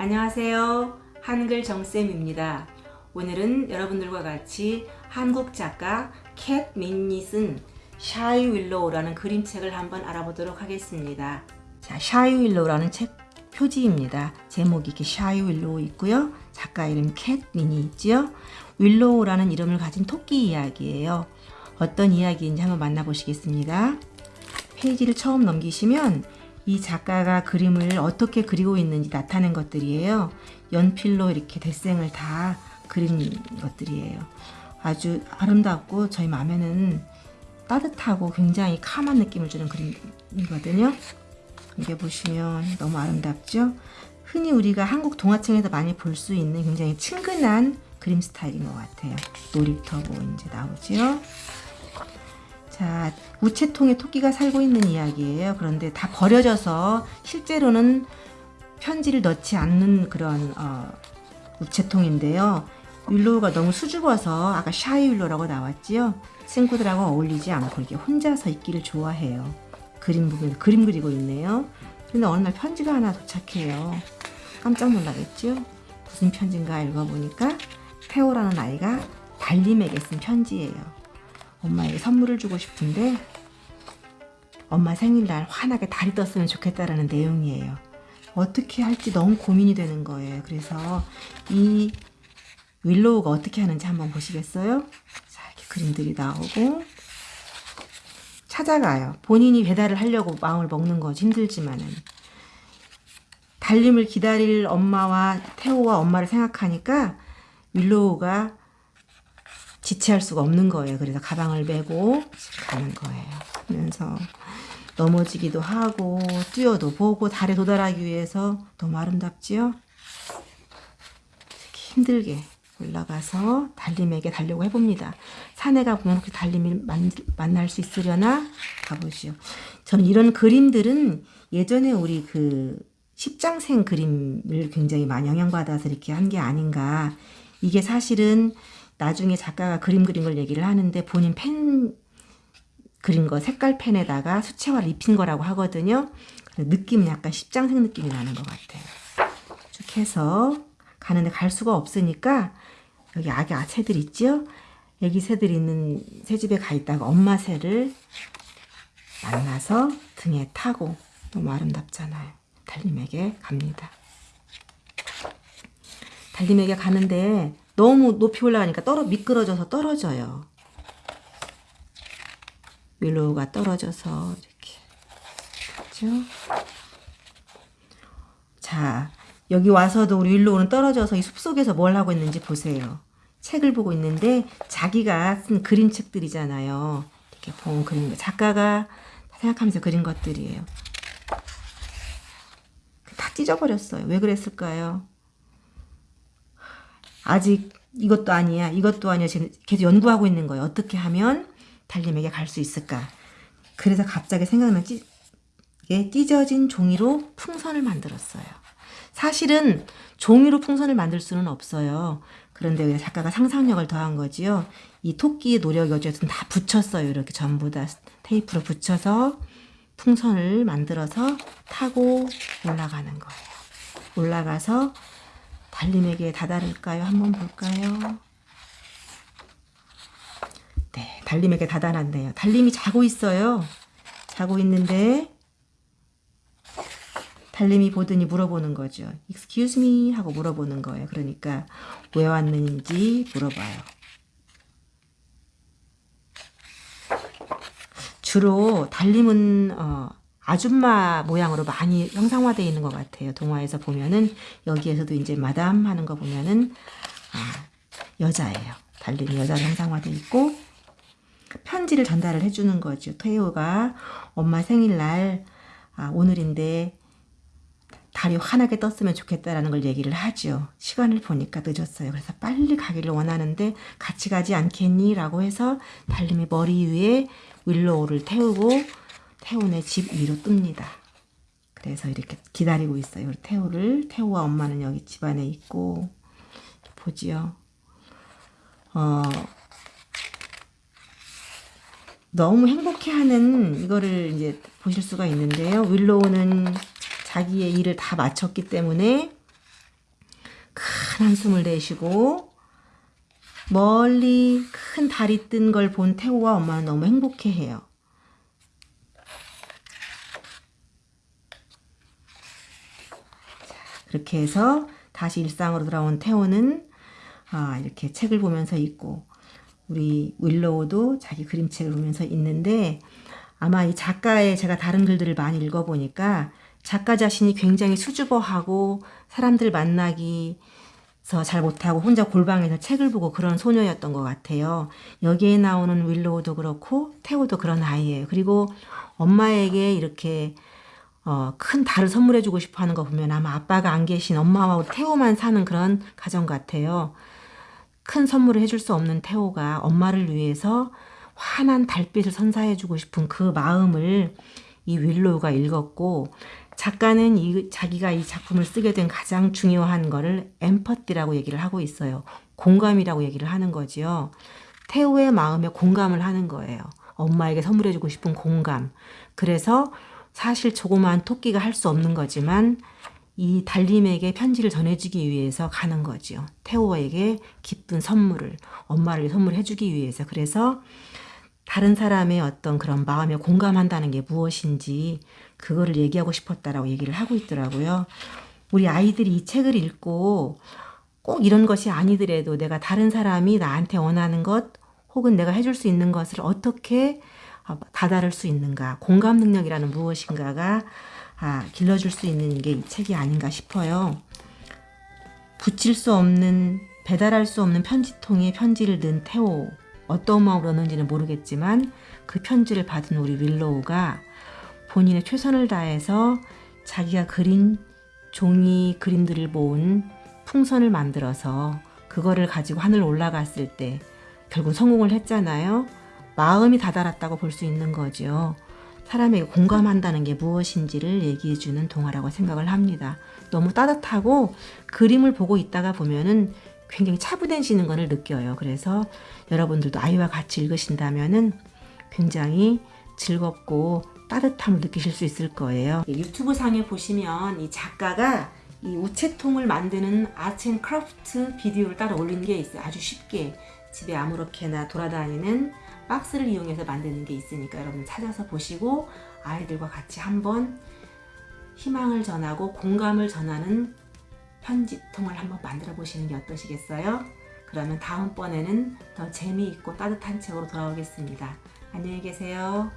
안녕하세요. 한글 정쌤입니다. 오늘은 여러분들과 같이 한국 작가 Cat Min이 쓴 Shy Willow라는 그림책을 한번 알아보도록 하겠습니다. 자, Shy Willow라는 책 표지입니다. 제목이 이렇게 Shy Willow 있고요. 작가 이름 Cat Min이 있지요. Willow라는 이름을 가진 토끼 이야기예요. 어떤 이야기인지 한번 만나보시겠습니다. 페이지를 처음 넘기시면 이 작가가 그림을 어떻게 그리고 있는지 나타낸 것들이에요. 연필로 이렇게 대생을 다 그린 것들이에요. 아주 아름답고 저희 마음에는 따뜻하고 굉장히 캄한 느낌을 주는 그림이거든요. 이게 보시면 너무 아름답죠? 흔히 우리가 한국 동화책에서 많이 볼 수 있는 굉장히 친근한 그림 스타일인 것 같아요. 놀이터고 이제 나오죠. 자, 우체통에 토끼가 살고 있는 이야기예요. 그런데 다 버려져서 실제로는 편지를 넣지 않는 그런 어, 우체통인데요. Willow가 너무 수줍어서 아까 Shy Willow라고 나왔지요. 친구들하고 어울리지 않고 이렇게 혼자서 있기를 좋아해요. 그림 보면 그림 그리고 있네요. 근데 어느 날 편지가 하나 도착해요. 깜짝 놀라겠죠? 무슨 편지인가 읽어보니까 태호라는 아이가 달님에게 쓴 편지예요. 엄마에게 선물을 주고 싶은데 엄마 생일날 환하게 달이 떴으면 좋겠다라는 내용이에요. 어떻게 할지 너무 고민이 되는 거예요. 그래서 이 윌로우가 어떻게 하는지 한번 보시겠어요? 자, 이렇게 그림들이 나오고 찾아가요. 본인이 배달을 하려고 마음을 먹는 거지 힘들지만은 달림을 기다릴 엄마와 태호와 엄마를 생각하니까 윌로우가 지체할 수가 없는 거예요. 그래서 가방을 메고 가는 거예요. 그러면서 넘어지기도 하고 뛰어도 보고 달에 도달하기 위해서 너무 아름답지요? 힘들게 올라가서 달림에게 달려고 해봅니다. 산에 가보면 그 달림을 만, 만날 수 있으려나 가보시오. 저는 이런 그림들은 예전에 우리 그 십장생 그림을 굉장히 많이 영향받아서 이렇게 한 게 아닌가. 이게 사실은 나중에 작가가 그림 그린 걸 얘기를 하는데 본인 펜 그린 거 색깔 펜에다가 수채화를 입힌 거라고 하거든요. 느낌은 약간 십장생 느낌이 나는 것 같아요. 쭉 해서 가는데 갈 수가 없으니까 여기 아기 새들 있죠? 애기 새들 있는 새집에 가 있다가 엄마 새를 만나서 등에 타고 너무 아름답잖아요. 달님에게 갑니다. 달님에게 가는데 너무 높이 올라가니까 떨어 미끄러져서 떨어져요. 윌로우가 떨어져서 이렇게 그렇죠? 자 여기 와서도 우리 윌로우는 떨어져서 이 숲속에서 뭘 하고 있는지 보세요. 책을 보고 있는데 자기가 쓴 그림책들이잖아요. 이렇게 본 그림 작가가 생각하면서 그린 것들이에요. 다 찢어버렸어요. 왜 그랬을까요? 아직 이것도 아니야 이것도 아니야 지금 계속 연구하고 있는 거예요. 어떻게 하면 달님에게 갈 수 있을까? 그래서 갑자기 생각난 찢, 찢어진 종이로 풍선을 만들었어요. 사실은 종이로 풍선을 만들 수는 없어요. 그런데 작가가 상상력을 더한 거지요. 이 토끼의 노력이 어쨌든 다 붙였어요. 이렇게 전부 다 테이프로 붙여서 풍선을 만들어서 타고 올라가는 거예요. 올라가서 달님에게 다다를까요? 한번 볼까요? 네, 달님에게 다다랐네요. 달님이 자고 있어요. 자고 있는데 달님이 보더니 물어보는 거죠. Excuse me 하고 물어보는 거예요. 그러니까 왜 왔는지 물어봐요. 주로 달님은 어, 아줌마 모양으로 많이 형상화되어 있는 것 같아요. 동화에서 보면은 여기에서도 이제 마담 하는 거 보면은 아, 여자예요. 달림이 여자로 형상화되어 있고 편지를 전달을 해주는 거죠. Theo가 엄마 생일날 아, 오늘인데 달이 환하게 떴으면 좋겠다라는 걸 얘기를 하죠. 시간을 보니까 늦었어요. 그래서 빨리 가기를 원하는데 같이 가지 않겠니? 라고 해서 달님이 머리 위에 Willow를 태우고 Theo네 집 위로 뜹니다. 그래서 이렇게 기다리고 있어요. Theo를 Theo와 엄마는 여기 집안에 있고 보지요. 어, 너무 행복해하는 이거를 이제 보실 수가 있는데요. 윌로우는 자기의 일을 다 마쳤기 때문에 큰 한숨을 내쉬고 멀리 큰 달이 뜬 걸 본 태호와 엄마는 너무 행복해해요. 그렇게 해서 다시 일상으로 돌아온 태호는 아, 이렇게 책을 보면서 있고 우리 윌로우도 자기 그림책을 보면서 있는데 아마 이 작가의 제가 다른 글들을 많이 읽어보니까 작가 자신이 굉장히 수줍어하고 사람들 만나기 잘 못하고 혼자 골방에서 책을 보고 그런 소녀였던 것 같아요. 여기에 나오는 윌로우도 그렇고 태호도 그런 아이예요. 그리고 엄마에게 이렇게 어, 큰 달을 선물해주고 싶어 하는 거 보면 아마 아빠가 안 계신 엄마와 태호만 사는 그런 가정 같아요. 큰 선물을 해줄 수 없는 태호가 엄마를 위해서 환한 달빛을 선사해주고 싶은 그 마음을 이 윌로우가 읽었고 작가는 이, 자기가 이 작품을 쓰게 된 가장 중요한 거를 엠퍼티라고 얘기를 하고 있어요. 공감이라고 얘기를 하는 거지요. 태호의 마음에 공감을 하는 거예요. 엄마에게 선물해주고 싶은 공감. 그래서 사실 조그마한 토끼가 할 수 없는 거지만 이 달님에게 편지를 전해주기 위해서 가는 거지요. 태호에게 기쁜 선물을 엄마를 선물해주기 위해서. 그래서 다른 사람의 어떤 그런 마음에 공감한다는 게 무엇인지 그거를 얘기하고 싶었다라고 얘기를 하고 있더라고요. 우리 아이들이 이 책을 읽고 꼭 이런 것이 아니더라도 내가 다른 사람이 나한테 원하는 것 혹은 내가 해줄 수 있는 것을 어떻게 다다를 수 있는가 공감 능력이라는 무엇인가가 아, 길러줄 수 있는 게 이 책이 아닌가 싶어요. 붙일 수 없는 배달할 수 없는 편지통에 편지를 넣은 태호 어떤 마음으로 넣는지는 모르겠지만 그 편지를 받은 우리 윌로우가 본인의 최선을 다해서 자기가 그린 종이 그림들을 모은 풍선을 만들어서 그거를 가지고 하늘 올라갔을 때 결국 성공을 했잖아요. 마음이 다다랐다고 볼 수 있는 거죠. 사람에게 공감한다는 게 무엇인지를 얘기해주는 동화라고 생각을 합니다. 너무 따뜻하고 그림을 보고 있다가 보면은 굉장히 차분해지는 것을 느껴요. 그래서 여러분들도 아이와 같이 읽으신다면은 굉장히 즐겁고 따뜻함을 느끼실 수 있을 거예요. 유튜브 상에 보시면 이 작가가 이 우체통을 만드는 아트앤크래프트 비디오를 따로 올린 게 있어요. 아주 쉽게 집에 아무렇게나 돌아다니는 박스를 이용해서 만드는 게 있으니까 여러분 찾아서 보시고 아이들과 같이 한번 희망을 전하고 공감을 전하는 편지통을 한번 만들어 보시는 게 어떠시겠어요? 그러면 다음번에는 더 재미있고 따뜻한 책으로 돌아오겠습니다. 안녕히 계세요.